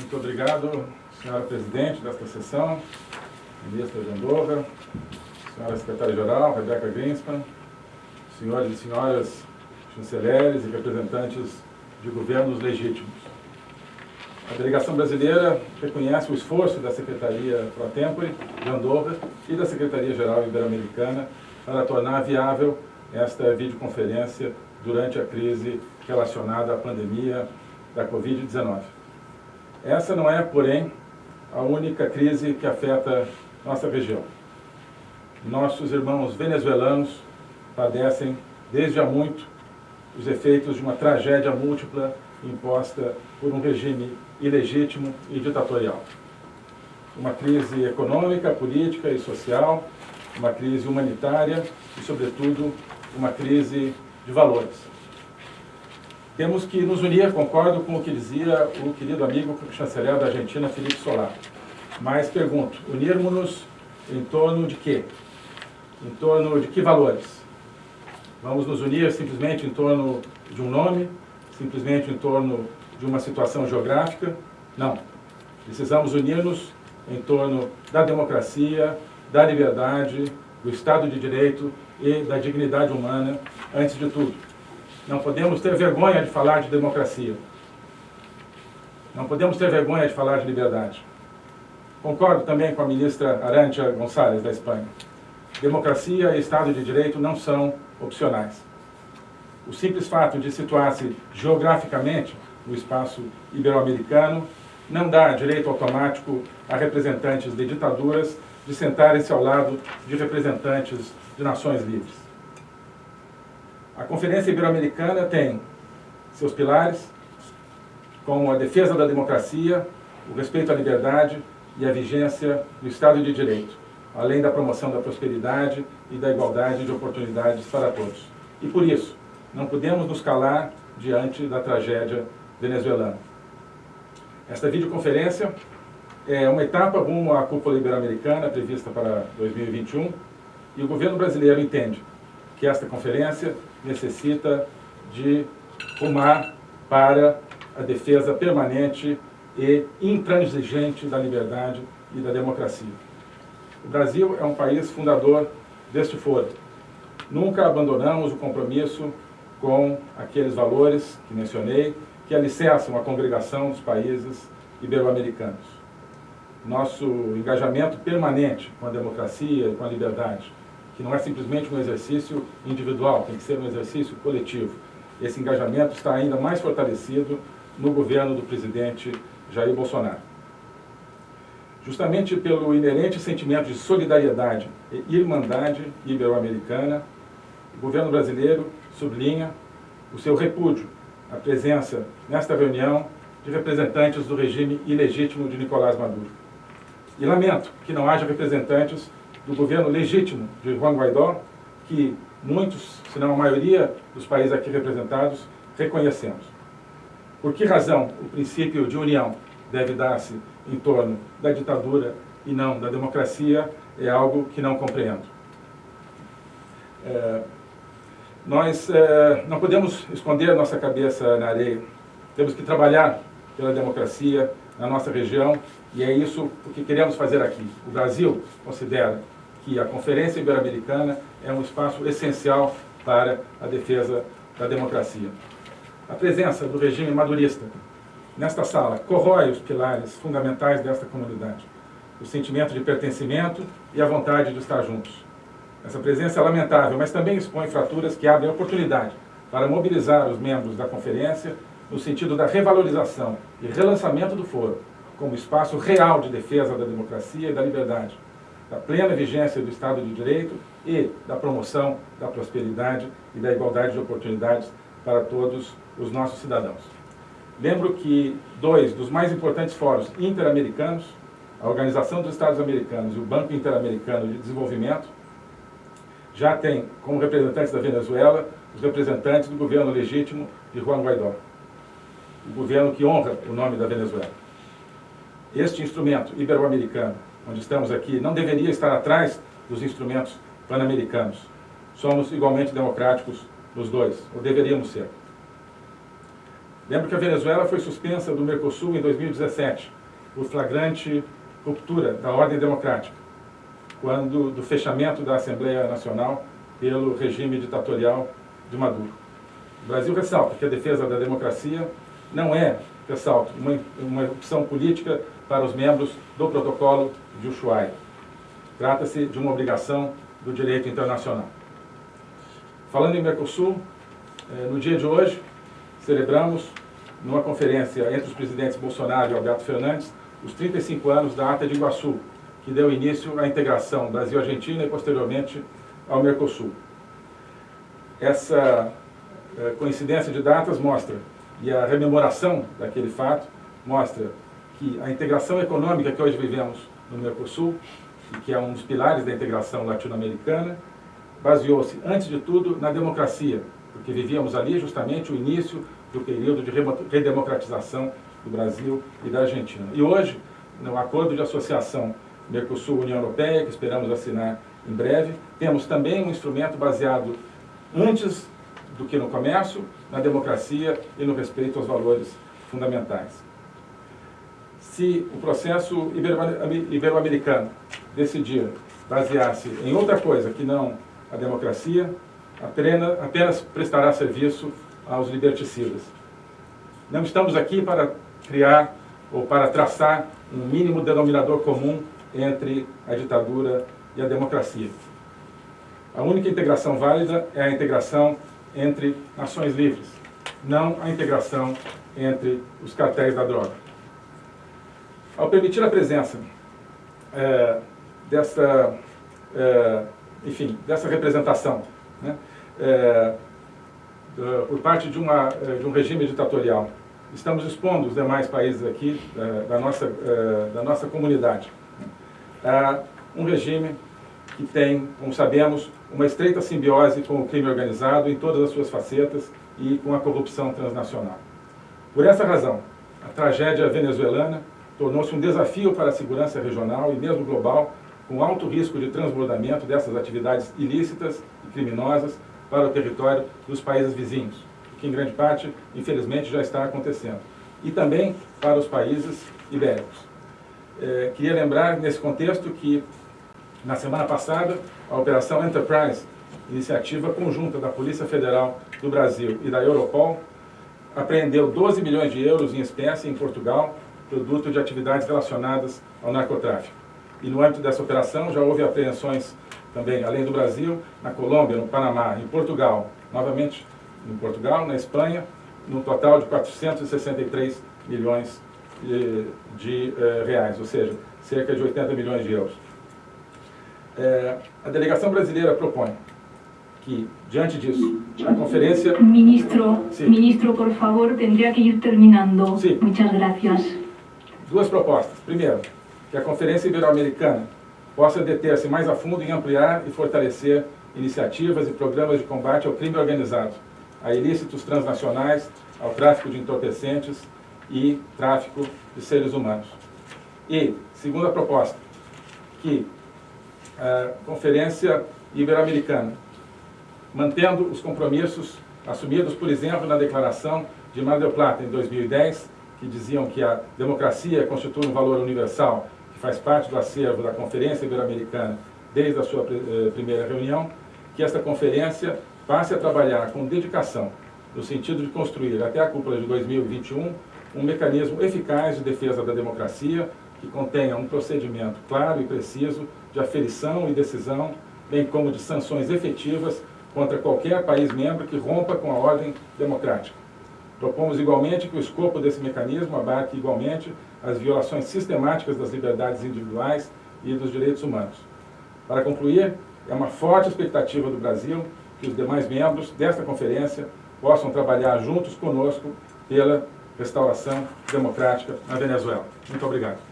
Muito obrigado, senhora presidente desta sessão, ministra Andorra, senhora secretária-geral, Rebeca Greenspan, senhores e senhoras chanceleres e representantes de governos legítimos. A delegação brasileira reconhece o esforço da Secretaria Pro Tempore de Andorra e da Secretaria-Geral Ibero-Americana para tornar viável esta videoconferência durante a crise relacionada à pandemia da Covid-19. Essa não é, porém, a única crise que afeta nossa região. Nossos irmãos venezuelanos padecem desde há muito os efeitos de uma tragédia múltipla imposta por um regime ilegítimo e ditatorial. Uma crise econômica, política e social, uma crise humanitária e, sobretudo, uma crise de valores. Temos que nos unir, concordo com o que dizia o querido amigo chanceler da Argentina, Felipe Solar. Mas pergunto, unirmos-nos em torno de quê? Em torno de que valores? Vamos nos unir simplesmente em torno de um nome? Simplesmente em torno de uma situação geográfica? Não. Precisamos unir-nos em torno da democracia, da liberdade, do Estado de Direito e da dignidade humana, antes de tudo. Não podemos ter vergonha de falar de democracia. Não podemos ter vergonha de falar de liberdade. Concordo também com a ministra Arantia Gonçalves, da Espanha. Democracia e Estado de Direito não são opcionais. O simples fato de situar-se geograficamente no espaço ibero-americano não dá direito automático a representantes de ditaduras de sentarem-se ao lado de representantes de nações livres. A Conferência Ibero-Americana tem seus pilares, como a defesa da democracia, o respeito à liberdade e a vigência do Estado de Direito, além da promoção da prosperidade e da igualdade de oportunidades para todos. E por isso, não podemos nos calar diante da tragédia venezuelana. Esta videoconferência é uma etapa rumo à cúpula ibero-americana prevista para 2021 e o governo brasileiro entende que esta conferência necessita de rumar para a defesa permanente e intransigente da liberdade e da democracia. O Brasil é um país fundador deste foro. Nunca abandonamos o compromisso com aqueles valores que mencionei, que alicerçam a congregação dos países ibero-americanos. Nosso engajamento permanente com a democracia e com a liberdade que não é simplesmente um exercício individual, tem que ser um exercício coletivo. Esse engajamento está ainda mais fortalecido no governo do presidente Jair Bolsonaro. Justamente pelo inerente sentimento de solidariedade e irmandade ibero-americana, o governo brasileiro sublinha o seu repúdio à presença, nesta reunião, de representantes do regime ilegítimo de Nicolás Maduro. E lamento que não haja representantes do governo legítimo de Juan Guaidó, que muitos, se não a maioria dos países aqui representados, reconhecemos. Por que razão o princípio de união deve dar-se em torno da ditadura e não da democracia é algo que não compreendo. É, nós é, não podemos esconder nossa cabeça na areia. Temos que trabalhar pela democracia na nossa região e é isso o que queremos fazer aqui. O Brasil considera que a Conferência Ibero-Americana é um espaço essencial para a defesa da democracia. A presença do regime madurista nesta sala corrói os pilares fundamentais desta comunidade, o sentimento de pertencimento e a vontade de estar juntos. Essa presença é lamentável, mas também expõe fraturas que abrem oportunidade para mobilizar os membros da conferência no sentido da revalorização e relançamento do foro como espaço real de defesa da democracia e da liberdade, da plena vigência do Estado de Direito e da promoção da prosperidade e da igualdade de oportunidades para todos os nossos cidadãos. Lembro que dois dos mais importantes fóruns interamericanos, a Organização dos Estados Americanos e o Banco Interamericano de Desenvolvimento, já têm como representantes da Venezuela os representantes do governo legítimo de Juan Guaidó, o governo que honra o nome da Venezuela. Este instrumento ibero-americano onde estamos aqui, não deveria estar atrás dos instrumentos pan-americanos. Somos igualmente democráticos nos dois, ou deveríamos ser. Lembro que a Venezuela foi suspensa do Mercosul em 2017, por flagrante ruptura da ordem democrática, quando do fechamento da Assembleia Nacional pelo regime ditatorial de Maduro. O Brasil ressalta que a defesa da democracia não é, ressalto, uma, uma opção política para os membros do protocolo de Ushuaia. Trata-se de uma obrigação do direito internacional. Falando em Mercosul, eh, no dia de hoje, celebramos, numa conferência entre os presidentes Bolsonaro e Alberto Fernandes, os 35 anos da Ata de Iguaçu, que deu início à integração Brasil-Argentina e, posteriormente, ao Mercosul. Essa eh, coincidência de datas mostra, e a rememoração daquele fato, mostra que a integração econômica que hoje vivemos no Mercosul, e que é um dos pilares da integração latino-americana, baseou-se, antes de tudo, na democracia, porque vivíamos ali justamente o início do período de redemocratização do Brasil e da Argentina. E hoje, no acordo de associação Mercosul-União Europeia, que esperamos assinar em breve, temos também um instrumento baseado antes do que no comércio, na democracia e no respeito aos valores fundamentais. Se o processo ibero-americano decidir basear-se em outra coisa que não a democracia, apenas, apenas prestará serviço aos liberticidas. Não estamos aqui para criar ou para traçar um mínimo denominador comum entre a ditadura e a democracia. A única integração válida é a integração entre nações livres, não a integração entre os cartéis da droga. Ao permitir a presença é, dessa, é, enfim, dessa representação né, é, por parte de, uma, é, de um regime ditatorial estamos expondo os demais países aqui eh, da, nossa, eh, da nossa comunidade a um regime que tem, como sabemos, uma estreita simbiose com o crime organizado em todas as suas facetas e com a corrupção transnacional. Por essa razão, a tragédia venezuelana tornou-se um desafio para a segurança regional e mesmo global, com alto risco de transbordamento dessas atividades ilícitas e criminosas para o território dos países vizinhos que em grande parte, infelizmente, já está acontecendo. E também para os países ibéricos. É, queria lembrar, nesse contexto, que na semana passada, a Operação Enterprise, iniciativa conjunta da Polícia Federal do Brasil e da Europol, apreendeu 12 milhões de euros em espécie em Portugal, produto de atividades relacionadas ao narcotráfico. E no âmbito dessa operação já houve apreensões também, além do Brasil, na Colômbia, no Panamá, em Portugal, novamente em Portugal, na Espanha, no total de 463 milhões de, de eh, reais, ou seja, cerca de 80 milhões de euros. Eh, a delegação brasileira propõe que, diante disso, a conferência... Ministro, sí. ministro, por favor, tendría que ir terminando. Sí. Muchas gracias. Duas propostas. Primeiro, que a Conferência Ibero-Americana possa deter-se mais a fundo em ampliar e fortalecer iniciativas e programas de combate ao crime organizado, a ilícitos transnacionais, ao tráfico de entorpecentes e tráfico de seres humanos. E, segunda proposta, que a Conferência Ibero-Americana, mantendo os compromissos assumidos, por exemplo, na Declaração de Mar del Plata, em 2010, que diziam que a democracia constitui um valor universal, que faz parte do acervo da Conferência Ibero-Americana desde a sua eh, primeira reunião, que esta conferência passe a trabalhar com dedicação, no sentido de construir, até a cúpula de 2021, um mecanismo eficaz de defesa da democracia, que contenha um procedimento claro e preciso de aferição e decisão, bem como de sanções efetivas contra qualquer país membro que rompa com a ordem democrática. Propomos igualmente que o escopo desse mecanismo abarque igualmente as violações sistemáticas das liberdades individuais e dos direitos humanos. Para concluir, é uma forte expectativa do Brasil que os demais membros desta conferência possam trabalhar juntos conosco pela restauração democrática na Venezuela. Muito obrigado.